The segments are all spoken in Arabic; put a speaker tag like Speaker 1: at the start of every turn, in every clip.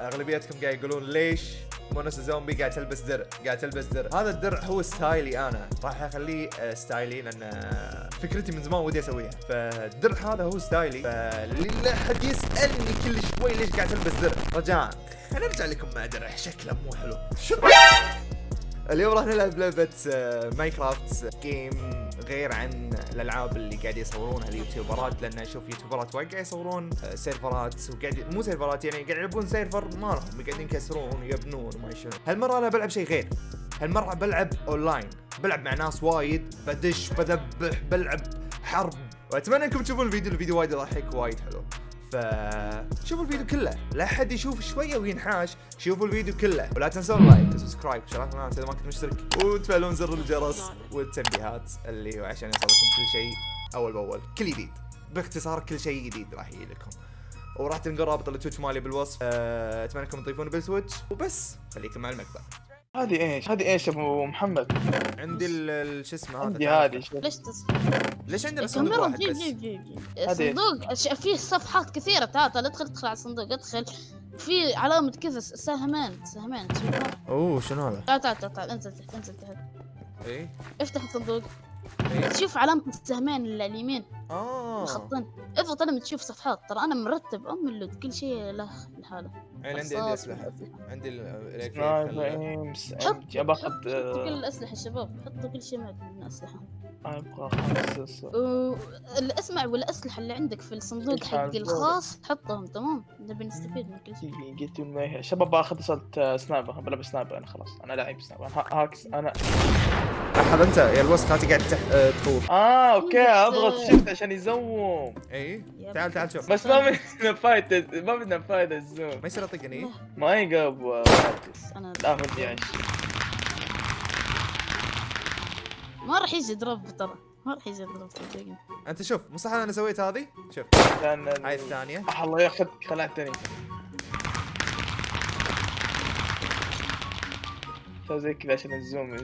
Speaker 1: أغلبيتكم قاعد يقولون ليش مونس زومبي قاعد تلبس درع قاعد تلبس درع. هذا الدرع هو style ي أنا. راح أخليه آه، style ي لأن آه، فكرتي من زمان ودي أسويها. فالدرع هذا هو style ي. فاللي حد يسألني كل شوي ليش قاعد تلبس درع؟ رجاء خلينا نرجع لكم مع درع. شكله مو حلو. شو؟ اليوم راح نلعب لعبة آه، Minecraft game غير عن الألعاب اللي قاعد يصورونها اليوتيوبرات لأن أشوف يوتيوبرات وايد قاعد يصورون آه، سيرفرات وقاعد مو سيرفرات يعني قاعد يلعبون server ما لهم قاعدين يكسرون ويبنون وما شنو. هالمرة أنا بلعب شيء غير. هالمرة بلعب اونلاين بلعب مع ناس وايد بدش بذبح بلعب حرب. وأتمنى أنكم تشوفون الفيديو الفيديو وايد يضحك وايد حلو. ف شوفوا الفيديو كله. لا حد يشوف شوية وينحاش شوفوا الفيديو كله. ولا تنسون like و subscribe وشارك القناه إذا ما كنت مشترك. وتفعلون زر الجرس والتنبيهات اللي هو عشان يوصلكم كل شيء أول بأول. كل جديد. باختصار كل شيء جديد راح يجي لكم. وراح تلقون رابط ال Twitch مالي بالوصف. أه، أتمنى أنكم تضيفوني بال Twitch وبس خليكم مع المقطع
Speaker 2: هذه إيش؟ هذه إيش أبو محمد؟
Speaker 1: عندي ال- شو اسمه هذا
Speaker 2: عندي. هذه.
Speaker 3: ليش تص...
Speaker 1: ليش عندنا صندوق واحد
Speaker 3: جيب
Speaker 1: بس
Speaker 3: جيب جيب جيب. صندوق فيه صفحات كثيرة تعال تعال ادخل ادخل على الصندوق ادخل في علامة كذا س- سهمان سهمان تشوفها
Speaker 1: أوه شنو هذا
Speaker 3: تعال تعال تعال. انزل تحت انزل تحت
Speaker 1: اي
Speaker 3: افتح الصندوق تشوف علامة السهمان اللي على اليمين.
Speaker 1: آه.
Speaker 3: الخطين اضغط لما تشوف صفحات. ترى أنا مرتب أم اللود كل شيء له لحاله
Speaker 1: عين عندي عندي. عندي ال- الإلكتريك
Speaker 2: سنايبر
Speaker 1: خل-
Speaker 2: ايمس
Speaker 3: حط
Speaker 2: ابي اخذ
Speaker 3: حط حطوا كل الأسلحة شباب. حطوا كل شيء معك من الأسلحة.
Speaker 2: أبغى خمسة
Speaker 3: والاسمع والأسلحة اللي عندك في الصندوق حقي؟ الخاص حطهم تمام؟ نبي نستفيد من كل شيء.
Speaker 2: قلت المية شباب باخذ صوت سنايبر بلعب سنايبر أنا خلاص. أنا لعيب سنايبر هاكس أنا
Speaker 1: هذا أنت؟ يا الوسخ هاتي قاعد تح... آه، تطوف
Speaker 2: آه
Speaker 3: أوكي
Speaker 2: أضغط شفت عشان يزوم.
Speaker 3: إي
Speaker 1: تعال تعال شوف.
Speaker 2: بس ما بدنا فايدة ما بدنا فايدة ال zoom.
Speaker 1: ما يصير اطقني
Speaker 2: ما يقب
Speaker 3: أنا
Speaker 2: لا ودي أعيش.
Speaker 3: ما راح يجي drop ترى. ما راح يجي drop صدقني
Speaker 1: أنت شوف مو صح أنا سويت هذه؟ شوف. هاي الثانية.
Speaker 2: آه، الله ياخذ خلعتني سوي زي كذا عشان ال zoom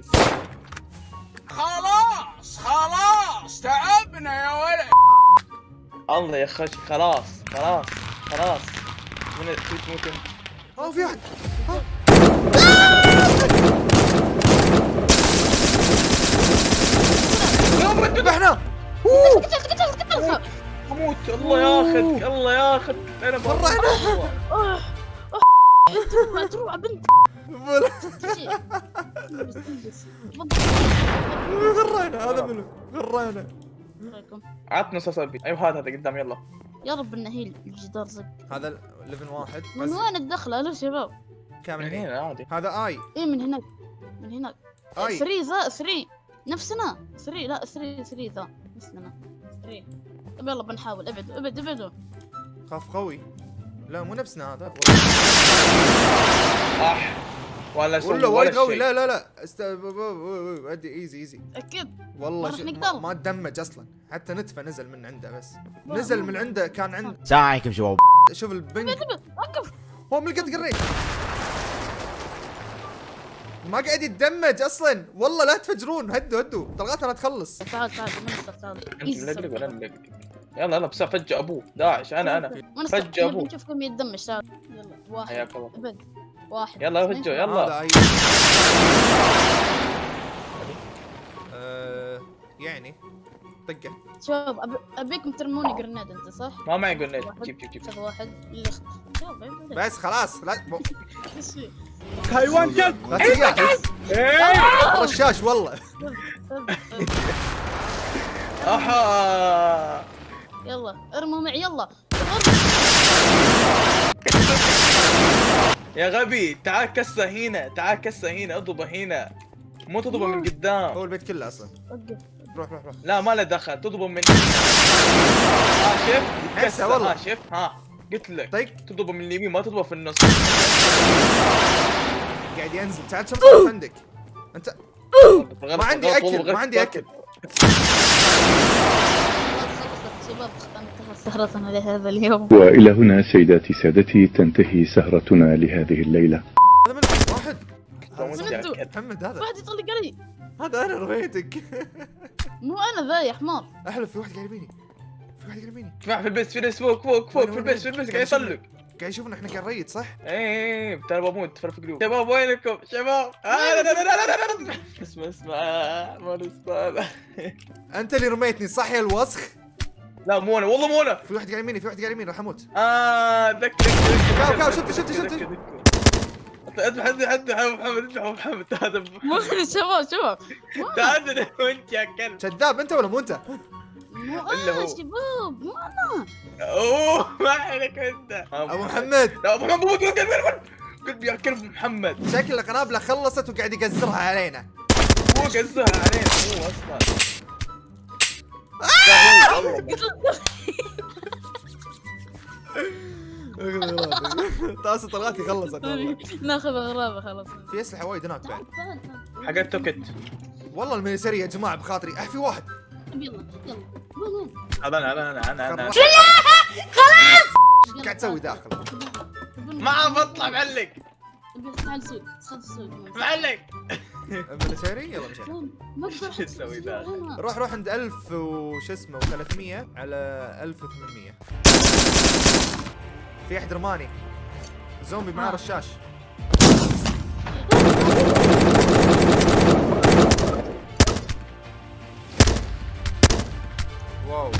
Speaker 4: خلاص خلاص تعبنا يا ولد.
Speaker 2: الله يا خش خلاص خلاص خلاص. من في تموت انت
Speaker 1: اوه في ذبحنا
Speaker 3: قتل قتل قتل
Speaker 2: أموت الله ياخذك الله ياخذك.
Speaker 3: أنا تروح تروح بنت
Speaker 1: غرينا هذا منو؟ غرينا؟
Speaker 2: عطنا اصابي أيوه هذا هذا قدام يلا.
Speaker 3: يا رب إنه هي الجدار زق
Speaker 1: هذا ليفل واحد.
Speaker 3: من وين الدخلة؟ ألو شباب.
Speaker 1: كامل
Speaker 2: من
Speaker 1: هنا.
Speaker 2: عادي.
Speaker 1: هذا آي.
Speaker 3: اي من هناك. من هناك.
Speaker 1: آي.
Speaker 3: 3 ذا 3 نفسنا. 3 لا 3 3 ذا. مثلنا 3 طب يلا بنحاول. ابعد ابعد ابعدوا.
Speaker 1: خاف قوي. لا مو نفسنا هذا.
Speaker 2: ولا شيء
Speaker 1: ولا وايد قوي. لا لا لا. است ادي ايزي ايزي
Speaker 3: أكيد.
Speaker 1: والله
Speaker 3: نقدر.
Speaker 1: ما, ما تدمج أصلا. حتى نتفة نزل من عنده بس. نزل من عنده كان عنده
Speaker 5: السلام عليكم شباب
Speaker 1: شوف البنك
Speaker 3: وقف
Speaker 1: هو من قد قريت. ما قاعد يتدمج أصلا. والله لا تفجرون. هدوا هدوا. طلقاتنا تخلص.
Speaker 3: تعال تعال تعال.
Speaker 2: أنت
Speaker 3: Easy
Speaker 2: ملقلق ولا
Speaker 3: server.
Speaker 2: ملقلق يلا يلا بس فجأة أبوه. داعش أنا أنا.
Speaker 3: منستر
Speaker 2: فجأة
Speaker 3: نبي
Speaker 2: أبوه.
Speaker 3: نشوف كم يتدمج. تعال. يلا واحد.
Speaker 2: حياك الله.
Speaker 3: ابد واحد.
Speaker 2: يلا. فجأة يلا.
Speaker 1: آه... يعني طقه
Speaker 3: شباب أبي- أبيكم ترموني جرناد أنت صح؟
Speaker 2: ما معي
Speaker 3: واحد.
Speaker 2: جيب جيب جيب.
Speaker 3: شوف واحد. شوف.
Speaker 1: بس خلاص لا؟
Speaker 2: حيوان كلب
Speaker 1: لا تجاهز
Speaker 2: إيه
Speaker 1: رشاش والله.
Speaker 2: أحا!
Speaker 3: يلا ارموا معي يلا.
Speaker 2: يا غبي تعال كسه هنا تعال كسه هنا اضربه هنا. مو تضربه من قدام.
Speaker 1: هو البيت كله
Speaker 3: أصلا.
Speaker 1: روح روح روح.
Speaker 2: لا ما له دخل تضربه من ها شف
Speaker 1: هسه
Speaker 2: كسه
Speaker 1: والله.
Speaker 2: ها شف ها قلت لك
Speaker 1: طيق
Speaker 2: تضربه من اليمين ما تضربه في النص.
Speaker 1: قاعد ينزل. تعال شوف عندك. انت
Speaker 2: غلط،
Speaker 1: عندي
Speaker 2: والله
Speaker 1: ما عندي
Speaker 2: غلط.
Speaker 3: شباب انتهت سهرتنا لهذا اليوم.
Speaker 6: وإلى هنا سيداتي سادتي تنتهي سهرتنا لهذه الليلة.
Speaker 1: هذا من واحد. محمد هذا.
Speaker 3: واحد يطلق علي
Speaker 1: هذا أنا رميتك.
Speaker 3: مو أنا ذا يا حمار
Speaker 1: احلف في واحد قاعد يميني في واحد قاعد يميني
Speaker 2: اسمع في البيت في ناس فوق فوق فوق في البيت في البيت قاعد يطلق
Speaker 1: قاعد يشوفنا إحنا قاعد نريد صح؟
Speaker 2: إيه ترى بموت ترى في قلوب شباب وينكم؟ شباب. آه، لا لا لا لا لا لا لا. اسمع اسمع ما نستاهل.
Speaker 1: أنت اللي رميتني صح يا الوسخ؟
Speaker 2: لا مو أنا والله مو أنا
Speaker 1: في واحد قاعد يميني في واحد قاعد يميني راح أموت.
Speaker 2: آه ذكر
Speaker 1: كاو كاو شفت شفت شفت
Speaker 2: اذبح اذبح اذبح يا محمد اذبح يا محمد هذا
Speaker 3: مو شباب شباب.
Speaker 2: تعال وانت يا كلب.
Speaker 1: كذاب انت ولا مو انت؟
Speaker 3: مو أنا
Speaker 2: هو.
Speaker 3: شباب. مو أنا.
Speaker 2: أوه ما عليك أنت.
Speaker 1: أبو محمد.
Speaker 2: أبو محمد قلت يا كلب محمد.
Speaker 1: شكل قنابله خلصت وقاعد يقزرها علينا.
Speaker 2: مو قزها علينا مو أصلا. هو والله.
Speaker 1: طاس طلعاتي خلصت
Speaker 3: ناخذ اغراضه خلاص.
Speaker 1: في أسلحة وايد هناك بعد.
Speaker 3: تعال تعال
Speaker 2: حقت توكت.
Speaker 1: والله الميسري يا جماعة بخاطري. اح في واحد.
Speaker 3: يلا يلا. وين
Speaker 2: هذا أنا أنا أنا. أنا
Speaker 1: إيش قاعد تسوي داخل؟
Speaker 2: ما بطلع معلق. معلق.
Speaker 1: الميسري يلا
Speaker 2: شو تسوي ذا؟
Speaker 1: روح روح عند 1000 وش اسمه و300 على 1800 في أحد رماني زومبي معاه. رشاش wow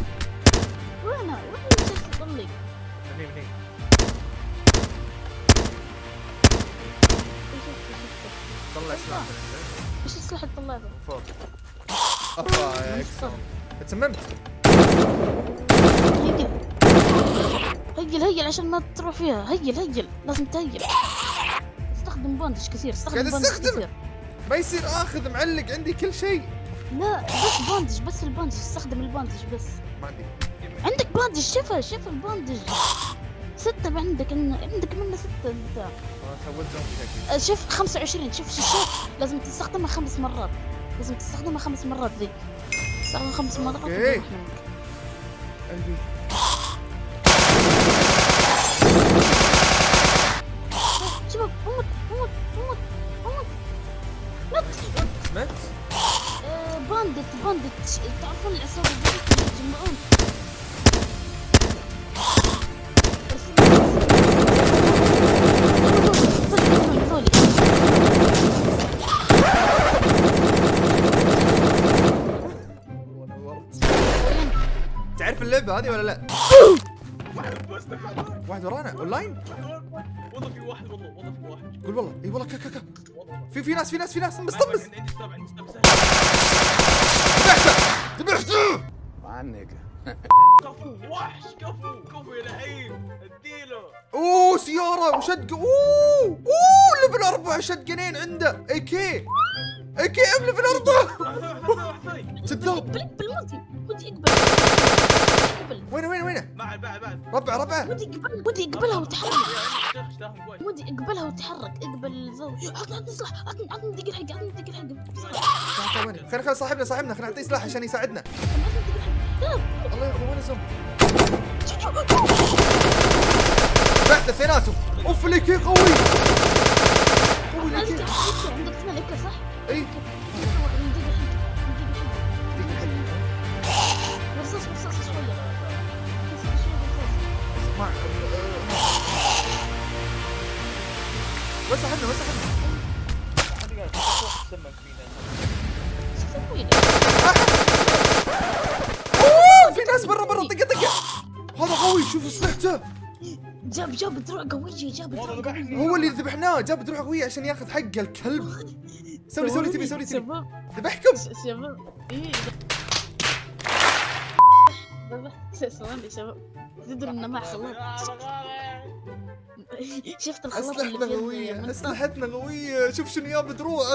Speaker 3: وينه؟ وين الشخص يطلق؟
Speaker 1: طلع سلاح
Speaker 3: إيش السلاح اللي طلعته؟
Speaker 1: فوق افا تسممت
Speaker 3: heal heal heal عشان ما تروح فيها. heal heal لازم تهيل استخدم bandage كثير استخدم
Speaker 1: أستخدم.
Speaker 3: كثير.
Speaker 1: ما يصير آخذ معلق عندي كل شيء.
Speaker 3: لا بس bandage بس ال bandage استخدم ال bandage بس.
Speaker 1: ما عندي.
Speaker 3: عندك bandage شفا شفا ال bandage ستة عندك عندك منه ستة
Speaker 1: أنت.
Speaker 3: أه، شوف 25 شوف شاشات لازم تستخدمها خمس مرات. لازم تستخدمها خمس مرات ذي تستخدمها خمس مرات منك.
Speaker 1: قلبي
Speaker 3: شباب موت موت موت موت. مت
Speaker 1: مت
Speaker 3: آه، باندت باندت تعرفون العصابة يتجمعون
Speaker 1: اللعبة هذه ولا لا؟ واحد ورانا اونلاين
Speaker 2: والله في واحد والله والله في واحد
Speaker 1: قول والله إي والله كا كا في في ناس في ناس في ناس
Speaker 2: سبعة
Speaker 1: ذبحته ذبحته
Speaker 2: كفو وحش كفو كفو يا لعيب اديله
Speaker 1: أوه سيارة وشد أوه أوه ليفل أربعة شتقنين عنده. أي كي. كي ام ليفل اربعه
Speaker 2: واحد ثاني واحد ثاني
Speaker 1: سداب
Speaker 3: اقبل اقبل ودي ودي اقبل اقبل
Speaker 1: وينه وينه وينه
Speaker 2: بعد بعد بعد
Speaker 1: ربع ربعه
Speaker 3: ودي اقبل ودي اقبلها وتحرك ودي اقبلها وتحرك. اقبل الزاوية عطني عطني سلاح عطني عطني دقيقة حق عطني دقيقة حق.
Speaker 1: خلينا خلينا صاحبنا صاحبنا. خلينا نعطيه سلاح عشان يساعدنا. الله ياخذ وين الزومبي ذبحته اثنيناتهم اوف قوي قوي. اي
Speaker 3: رصاص رصاص شوية رصاص شوية رصاص.
Speaker 1: اسمع
Speaker 2: فينا؟
Speaker 1: أوه في ناس برا برا طقة طقة هذا قوي شوف اسلحته
Speaker 3: جاب جاب دروع قوية جاب دروع قوية
Speaker 1: هو اللي ذبحناه جاب دروع قوية عشان ياخذ حقه الكلب سوي سوي تبي سوي تبي
Speaker 3: شباب.
Speaker 1: ذبحكم
Speaker 3: شباب. إيه؟ بابا ثواني شباب. تدري انه مع خلاط شفت الخلاط
Speaker 1: أسلحتنا
Speaker 3: منصة؟
Speaker 1: أسلحتنا قوية. شوف شنو جاب دروع